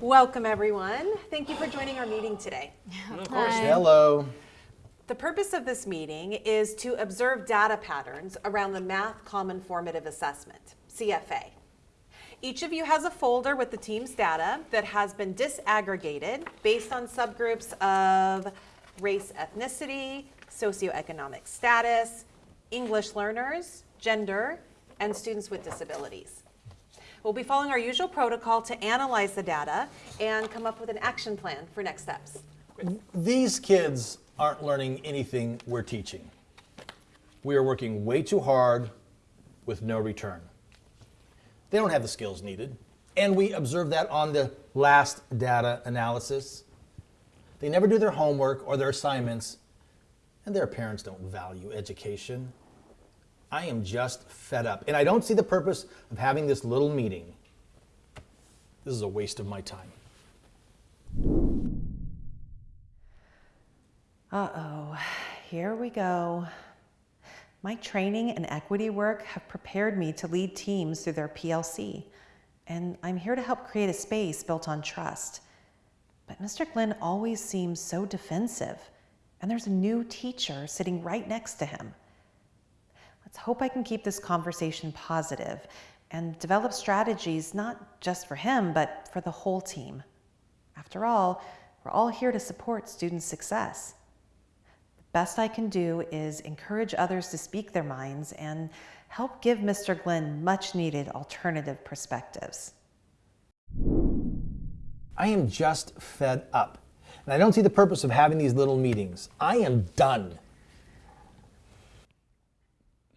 Welcome, everyone. Thank you for joining our meeting today. Of course. Hello. The purpose of this meeting is to observe data patterns around the Math Common Formative Assessment, CFA. Each of you has a folder with the team's data that has been disaggregated based on subgroups of race, ethnicity, socioeconomic status, English learners, gender, and students with disabilities. We'll be following our usual protocol to analyze the data and come up with an action plan for next steps. These kids aren't learning anything we're teaching. We are working way too hard with no return. They don't have the skills needed. And we observed that on the last data analysis. They never do their homework or their assignments, and their parents don't value education. I am just fed up, and I don't see the purpose of having this little meeting. This is a waste of my time. Uh-oh, here we go. My training and equity work have prepared me to lead teams through their PLC, and I'm here to help create a space built on trust. But Mr. Glenn always seems so defensive, and there's a new teacher sitting right next to him. Let's hope I can keep this conversation positive and develop strategies not just for him, but for the whole team. After all, we're all here to support student success. The best I can do is encourage others to speak their minds and help give Mr. Glenn much needed alternative perspectives. I am just fed up. And I don't see the purpose of having these little meetings. I am done.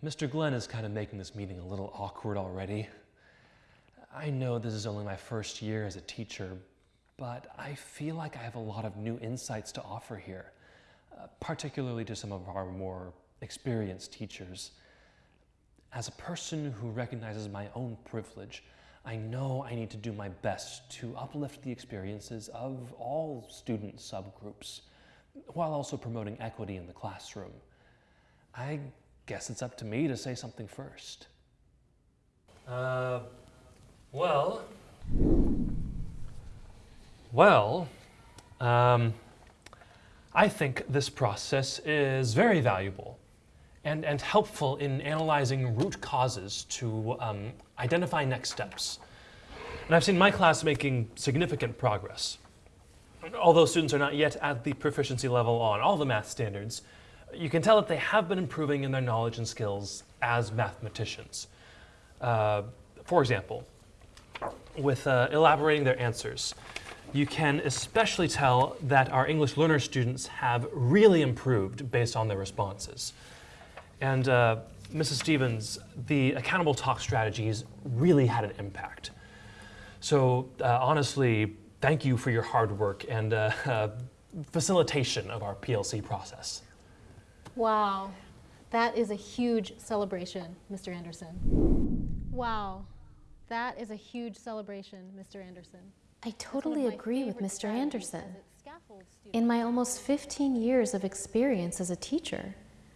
Mr. Glenn is kind of making this meeting a little awkward already. I know this is only my first year as a teacher, but I feel like I have a lot of new insights to offer here, uh, particularly to some of our more experienced teachers. As a person who recognizes my own privilege, I know I need to do my best to uplift the experiences of all student subgroups while also promoting equity in the classroom. I guess it's up to me to say something first. Uh, well, well, um, I think this process is very valuable and, and helpful in analyzing root causes to um, identify next steps. And I've seen my class making significant progress. Although students are not yet at the proficiency level on all the math standards, you can tell that they have been improving in their knowledge and skills as mathematicians. Uh, for example, with uh, elaborating their answers, you can especially tell that our English learner students have really improved based on their responses. And uh, Mrs. Stevens, the accountable talk strategies really had an impact. So uh, honestly, thank you for your hard work and uh, facilitation of our PLC process. Wow, that is a huge celebration, Mr. Anderson. Wow, that is a huge celebration, Mr. Anderson. I totally agree with Mr. Anderson. In my almost 15 years of experience as a teacher,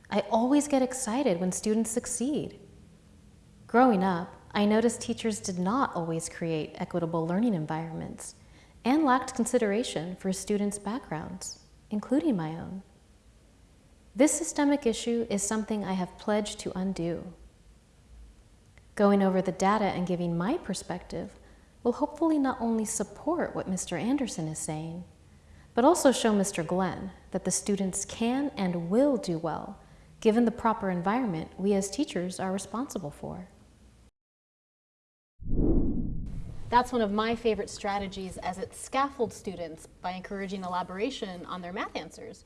I always get excited when students succeed. Growing up, I noticed teachers did not always create equitable learning environments and lacked consideration for students' backgrounds, including my own. This systemic issue is something I have pledged to undo. Going over the data and giving my perspective will hopefully not only support what Mr. Anderson is saying, but also show Mr. Glenn that the students can and will do well given the proper environment we as teachers are responsible for. That's one of my favorite strategies as it scaffolds students by encouraging elaboration on their math answers.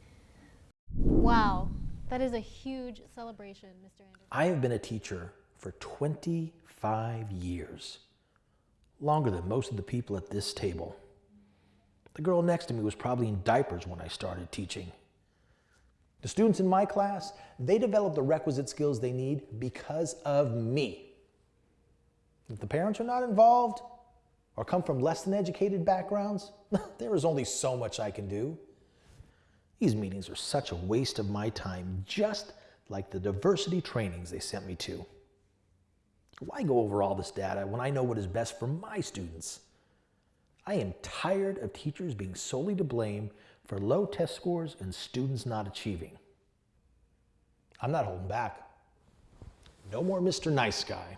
Wow, that is a huge celebration, Mr. Anderson. I have been a teacher for 25 years, longer than most of the people at this table. The girl next to me was probably in diapers when I started teaching. The students in my class, they develop the requisite skills they need because of me. If the parents are not involved or come from less than educated backgrounds, there is only so much I can do. These meetings are such a waste of my time, just like the diversity trainings they sent me to. Why go over all this data when I know what is best for my students? I am tired of teachers being solely to blame for low test scores and students not achieving. I'm not holding back. No more Mr. Nice Guy.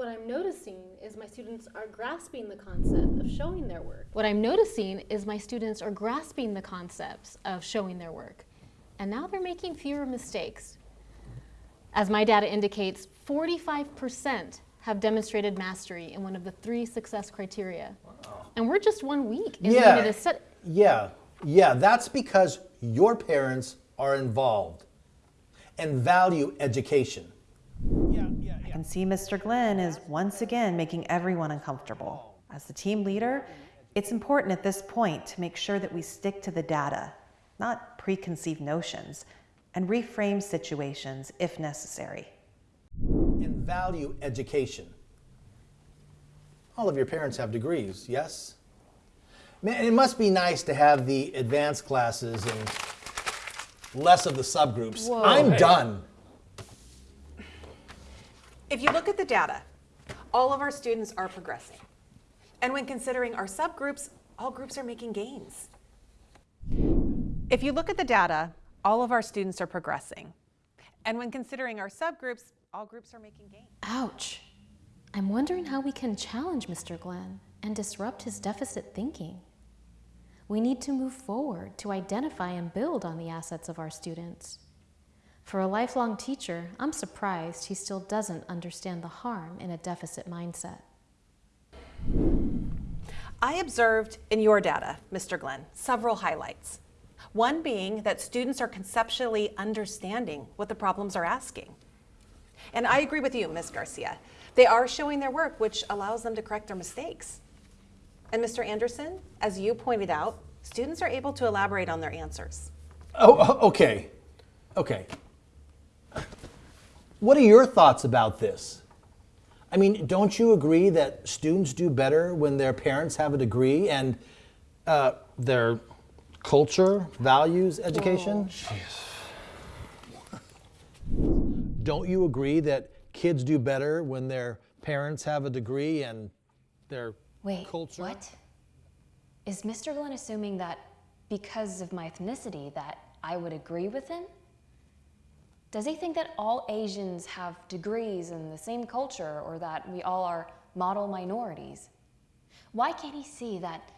What I'm noticing is my students are grasping the concept of showing their work. What I'm noticing is my students are grasping the concepts of showing their work. And now they're making fewer mistakes. As my data indicates, 45% have demonstrated mastery in one of the three success criteria. And we're just one week into Yeah. Yeah, yeah, that's because your parents are involved and value education. Yeah, yeah, can see Mr. Glenn is once again making everyone uncomfortable. As the team leader, it's important at this point to make sure that we stick to the data, not preconceived notions, and reframe situations if necessary. And value education. All of your parents have degrees, yes? Man, it must be nice to have the advanced classes and less of the subgroups. I'm Hey. done. If you look at the data, all of our students are progressing. And when considering our subgroups, all groups are making gains. If you look at the data, all of our students are progressing. And when considering our subgroups, all groups are making gains. Ouch. I'm wondering how we can challenge Mr. Glenn and disrupt his deficit thinking. We need to move forward to identify and build on the assets of our students. For a lifelong teacher, I'm surprised he still doesn't understand the harm in a deficit mindset. I observed in your data, Mr. Glenn, several highlights. One being that students are conceptually understanding what the problems are asking. And I agree with you, Ms. Garcia. They are showing their work, which allows them to correct their mistakes. And Mr. Anderson, as you pointed out, students are able to elaborate on their answers. Oh, oh, okay. Okay. What are your thoughts about this? I mean, don't you agree that students do better when their parents have a degree and uh, their culture values education? Don't you agree that kids do better when their parents have a degree and their Wait, culture? what? Is Mr. Glenn assuming that because of my ethnicity that I would agree with him? Does he think that all Asians have degrees in the same culture or that we all are model minorities? Why can't he see that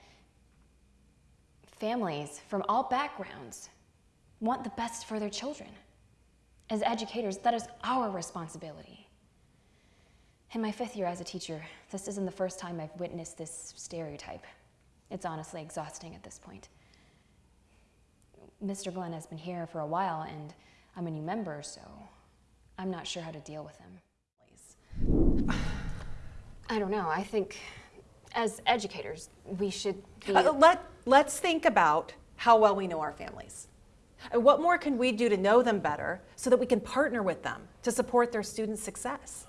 families from all backgrounds want the best for their children? As educators, that is our responsibility. In my fifth year as a teacher, this isn't the first time I've witnessed this stereotype. It's honestly exhausting at this point. Mr. Glenn has been here for a while, and I'm a new member, so I'm not sure how to deal with him. I don't know. I think as educators, we should be. Uh, let, let's think about how well we know our families. And what more can we do to know them better so that we can partner with them to support their students' success?